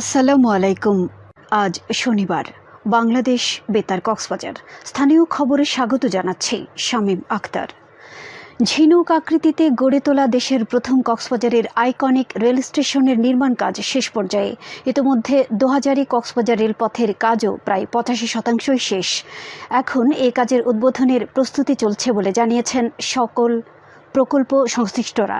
আসসালামু আলাইকুম। আজ শনিবার, বাংলাদেশ বেতার কক্সবাজার। স্থানীয় খবরে স্বাগত জানাচ্ছি শামীম আক্তার ঝিনুক আকৃতিতে গড়ে তোলা দেশের প্রথম কক্সবাজারের আইকনিক রেল স্টেশনের নির্মাণ কাজ শেষ পর্যায়ে। ইতিমধ্যে দোহাজারি কক্সবাজার রেলপথের কাজও প্রায় পঁচাশি শতাংশই শেষ। এখন এ কাজের উদ্বোধনের প্রস্তুতি চলছে বলে জানিয়েছেন সকল প্রকল্প সংশ্লিষ্টরা।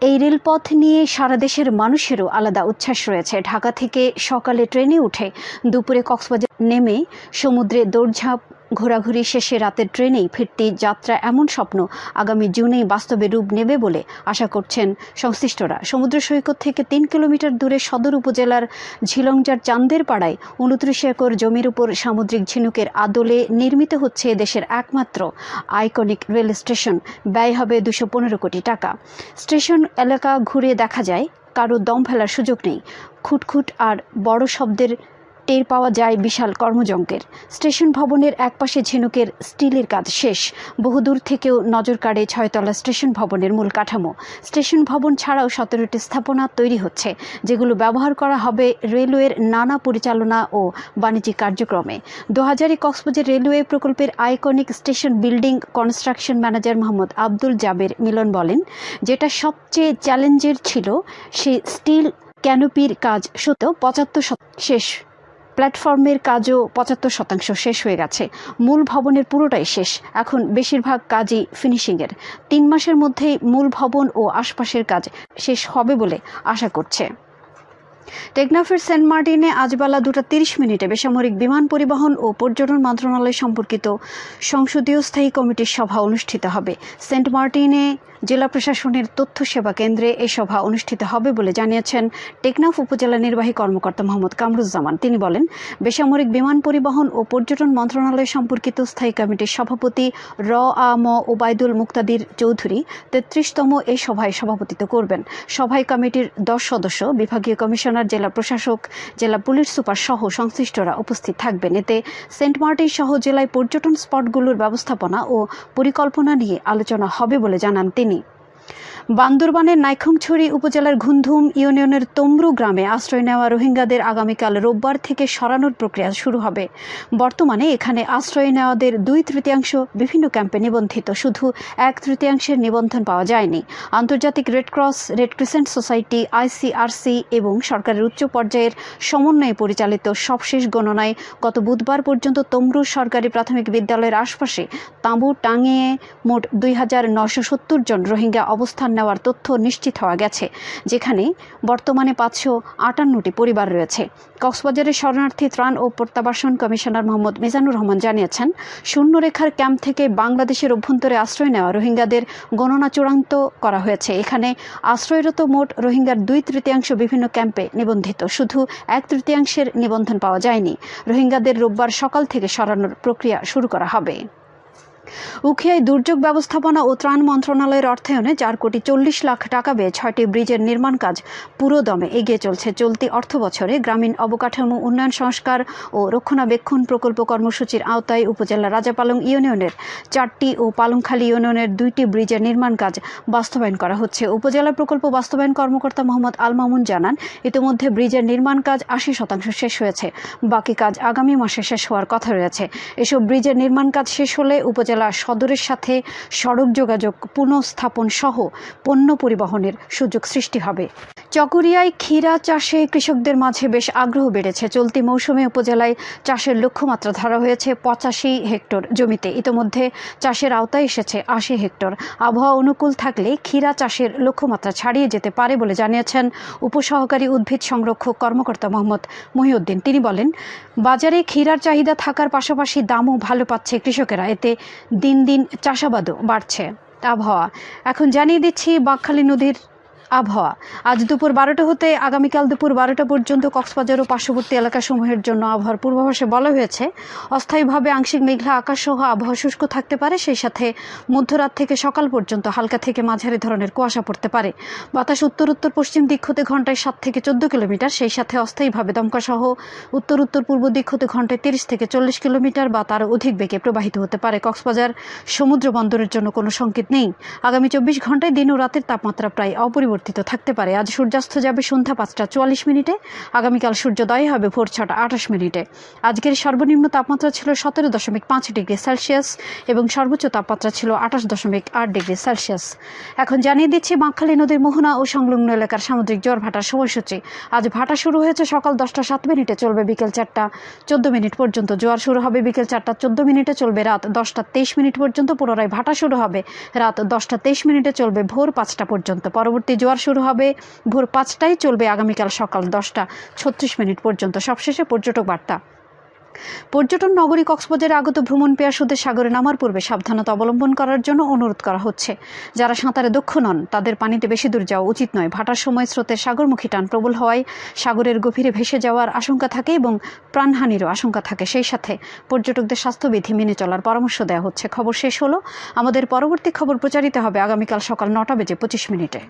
এই রেলপথ নিয়ে সারা দেশের মানুষেরও আলাদা উচ্ছ্বাস রয়েছে। ঢাকা থেকে সকালে ট্রেনে উঠে দুপুরে কক্সবাজার নেমে সমুদ্রে দৌড়ঝাঁপ ঘোরাঘুরি শেষে রাতের ট্রেনেই ফিরতি যাত্রা এমন স্বপ্ন আগামী জুনেই বাস্তবে রূপ নেবে বলে আশা করছেন সংশ্লিষ্টরা। সমুদ্র সৈকত থেকে তিন কিলোমিটার দূরে সদর উপজেলার ঝিলংজার চান্দের পাড়ায় উনত্রিশ একর জমির উপর সামুদ্রিক ঝিনুকের আদলে নির্মিত হচ্ছে দেশের একমাত্র আইকনিক রেল স্টেশন। ব্যয় হবে দুশো পনেরো কোটি টাকা। স্টেশন এলাকা ঘুরে দেখা যায়, কারও দম ফেলার সুযোগ নেই। খুটখুট আর বড় শব্দের টের পাওয়া যায় বিশাল কর্মযজ্ঞের স্টেশন ভবনের একপাশে ঝিনুকের স্টিলের কাজ শেষ। বহুদূর থেকেও নজর কাড়ে ছয়তলা স্টেশন ভবনের মূল কাঠামো। স্টেশন ভবন ছাড়াও সতেরোটি স্থাপনা তৈরি হচ্ছে, যেগুলো ব্যবহার করা হবে রেলওয়ের নানা পরিচালনা ও বাণিজ্যিক কার্যক্রমে। দোহাজারি কক্সবাজার রেলওয়ে প্রকল্পের iconic station building construction manager Mohammad Abdul Jaber Milon বলেন, যেটা সবচেয়ে চ্যালেঞ্জের ছিল সে স্টিল ক্যানোপির কাজ সত্ত্বেও পঁচাত্তর শেষ। প্ল্যাটফর্মের কাজও পঁচাত্তর শতাংশ শেষ হয়ে গেছে। মূল ভবনের পুরোটাই শেষ। এখন বেশিরভাগ কাজই ফিনিশিংয়ের। তিন মাসের মধ্যেই মূল ভবন ও আশপাশের কাজ শেষ হবে বলে আশা করছে। টেকনাফের সেন্ট মার্টিনে আজ বেলা দুটা তিরিশ মিনিটে বেসামরিক বিমান পরিবহন ও পর্যটন মন্ত্রণালয় সম্পর্কিত সংসদীয় স্থায়ী কমিটির সভা অনুষ্ঠিত হবে। সেন্ট মার্টিনে জেলা প্রশাসনের তথ্য সেবা কেন্দ্রে এই সভা অনুষ্ঠিত হবে বলে জানিয়েছেন টেকনাফ উপজেলা নির্বাহী কর্মকর্তা মোহাম্মদ কামরুজ্জামান। তিনি বলেন, বেসামরিক বিমান পরিবহন ও পর্যটন মন্ত্রণালয় সম্পর্কিত স্থায়ী কমিটির সভাপতি র আ ম ওবায়দুল মুক্তাদির চৌধুরী তেত্রিশতম এই সভায় সভাপতিত্ব করবেন। সভায় কমিটির দশ সদস্য, বিভাগীয় কমিশনার, জেলা প্রশাসক, জেলা পুলিশ সুপার সহ সংশ্লিষ্টরা উপস্থিত থাকবেন। এতে সেন্ট মার্টিন সহ জেলায় পর্যটন স্পটগুলোর ব্যবস্থাপনা ও পরিকল্পনা নিয়ে আলোচনা হবে বলে জানান তিনি। বান্দরবানের নাইখংছড়ি উপজেলার ঘুমধুম ইউনিয়নের তমরু গ্রামে আশ্রয় নেওয়া রোহিঙ্গাদের আগামীকাল রোববার থেকে সরানোর প্রক্রিয়া শুরু হবে। বর্তমানে এখানে আশ্রয় নেওয়াদের দুই তৃতীয়াংশ বিভিন্ন ক্যাম্পে নিবন্ধিত। শুধু এক তৃতীয়াংশের নিবন্ধন পাওয়া যায়নি। আন্তর্জাতিক Red Cross red crescent society, ICRC এবং সরকারের উচ্চ পর্যায়ের সমন্বয়ে পরিচালিত সবশেষ গণনায় গত বুধবার পর্যন্ত তমরু সরকারি প্রাথমিক বিদ্যালয়ের আশপাশে তাঁবু টাঙিয়ে মোট দুই জন রোহিঙ্গা অবস্থান নেওয়ার তথ্য নিশ্চিত হওয়া গেছে, যেখানে বর্তমানে পাঁচশো আটান্নটি পরিবার রয়েছে। কক্সবাজারের শরণার্থী ত্রাণ ও প্রত্যাবাসন কমিশনার মোহাম্মদ মিজানুর রহমান জানিয়েছেন, শূন্যরেখার ক্যাম্প থেকে বাংলাদেশের অভ্যন্তরে আশ্রয় নেওয়া রোহিঙ্গাদের গণনা চূড়ান্ত করা হয়েছে। এখানে আশ্রয়রত মোট রোহিঙ্গার দুই তৃতীয়াংশ বিভিন্ন ক্যাম্পে নিবন্ধিত। শুধু এক তৃতীয়াংশের নিবন্ধন পাওয়া যায়নি। রোহিঙ্গাদের রোববার সকাল থেকে সরানোর প্রক্রিয়া শুরু করা হবে। উখিয়ায় দুর্যোগ ব্যবস্থাপনা ও ত্রাণ মন্ত্রণালয়ের অর্থায়নে চার কোটি চল্লিশ লাখ টাকা ব্যয়ে ছয়টি ব্রিজের নির্মাণ কাজ পুরোদমে এগিয়ে চলছে চলতি অর্থ বছরে গ্রামীণ অবকাঠামো উন্নয়ন সংস্কার ও রক্ষণাবেক্ষণ প্রকল্প কর্মসূচির আওতায় উপজেলা রাজাপালং ইউনিয়নের চারটি ও পালংখালী ইউনিয়নের দুইটি ব্রিজের নির্মাণ কাজ বাস্তবায়ন করা হচ্ছে। উপজেলা প্রকল্প বাস্তবায়ন কর্মকর্তা মোহাম্মদ আল মামুন জানান, ইতিমধ্যে ব্রিজের নির্মাণ কাজ আশি শতাংশ শেষ হয়েছে। বাকি কাজ আগামী মাসে শেষ হওয়ার কথা রয়েছে। এসব ব্রিজের নির্মাণ কাজ শেষ হলে উপজেলা সদরের সাথে সড়ক যোগাযোগ পুনঃস্থাপন সহ পণ্য পরিবহনের সুযোগ সৃষ্টি হবে। চকরিয়ায় ক্ষীরা চাষে কৃষকদের মাঝে বেশ আগ্রহ বেড়েছে। চলতি মৌসুমে উপজেলায় চাষের লক্ষ্যমাত্রা ধরা হয়েছে পঁচাশি হেক্টর জমিতে। ইতোমধ্যে চাষের আওতায় এসেছে আশি হেক্টর। আবহাওয়া অনুকূল থাকলে ক্ষীরা চাষের লক্ষ্যমাত্রা ছাড়িয়ে যেতে পারে বলে জানিয়েছেন উপসহকারী উদ্ভিদ সংরক্ষক কর্মকর্তা মোহাম্মদ মহিউদ্দিন। তিনি বলেন, বাজারে ক্ষীরার চাহিদা থাকার পাশাপাশি দামও ভালো পাচ্ছে কৃষকেরা। এতে দিন দিন চাষাবাদও বাড়ছে। আবহাওয়া। এখন জানিয়ে দিচ্ছি বাঁকখালী নদীর আবহাওয়া। আজ দুপুর বারোটা হতে আগামীকাল দুপুর বারোটা পর্যন্ত কক্সবাজার ও পার্শ্ববর্তী এলাকাসমূহের জন্য আবহাওয়ার পূর্বাভাসে বলা হয়েছে, অস্থায়ীভাবে আংশিক মেঘলা আকাশ সহ আবহাওয়া শুষ্ক থাকতে পারে, সেই সাথে মধ্যরাত থেকে সকাল পর্যন্ত হালকা থেকে মাঝারি ধরনের কুয়াশা পড়তে পারে। বাতাস উত্তর উত্তর পশ্চিম দিক হতে ঘন্টায় সাত থেকে চোদ্দ কিলোমিটার, সেই সাথে অস্থায়ীভাবে দমকা সহ উত্তর উত্তর পূর্ব দিক হতে ঘন্টায় তিরিশ থেকে চল্লিশ কিলোমিটার বা তার অধিক বেগে প্রবাহিত হতে পারে। কক্সবাজার সমুদ্র বন্দরের জন্য কোনো সংকেত নেই। আগামী চব্বিশ ঘন্টায় দিন ও রাতের তাপমাত্রা প্রায় অপরিবর্তিত পরিবর্তিত থাকতে পারে। আজ সূর্যাস্ত যাবে সন্ধ্যা পাঁচটা চুয়াল্লিশ মিনিটে। আগামীকাল সূর্যোদয় হবে ভোর ছটা আঠাশ মিনিটে। আজকের সর্বনিম্ন তাপমাত্রা ছিল সতেরো দশমিক পাঁচ ডিগ্রি সেলসিয়াস এবং সর্বোচ্চ তাপমাত্রা ছিল আঠাশ দশমিক আট ডিগ্রি সেলসিয়াস। এখন জানিয়ে দিচ্ছি, বাঁকখালী নদীর মোহনা ও সংলগ্ন এলাকার সামুদ্রিক জ্বর ভাটার সময়সূচি। আজ ভাটা শুরু হয়েছে সকাল দশটা সাত মিনিটে, চলবে বিকেল চারটা চোদ্দ মিনিট পর্যন্ত। জোয়ার শুরু হবে বিকেল চারটা চোদ্দ মিনিটে, চলবে রাত দশটা তেইশ মিনিট পর্যন্ত। পুনরায় ভাটা শুরু হবে রাত দশটা তেইশ মিনিটে, চলবে ভোর পাঁচটা পর্যন্ত। পরবর্তী জোয়ার শুরু হবে। ভোর পাঁচটায় চলবে আগামীকাল সকাল দশটা। ছত্রিশ মিনিট পর্যন্ত। সবশেষে পর্যটক বার্তা। পর্যটন নগরী কক্সবাজারে আগত ভ্রমণ পেয়াসুদের সাগরে নামার পূর্বে সাবধানতা অবলম্বন করার জন্য অনুরোধ করা হচ্ছে। যারা সাঁতারে দক্ষ নন, তাদের পানিতে বেশি দূর যাওয়া উচিত নয়। ভাটার সময় স্রোতের সাগরমুখী টান প্রবল হওয়ায় সাগরের গভীরে ভেসে যাওয়ার আশঙ্কা থাকে এবং প্রাণহানিরও আশঙ্কা থাকে। সেই সাথে পর্যটকদের স্বাস্থ্যবিধি মেনে চলার পরামর্শ দেওয়া হচ্ছে। খবর শেষ হলো। আমাদের পরবর্তী খবর প্রচারিত হবে আগামীকাল সকাল নটা বেজে পঁচিশ মিনিটে।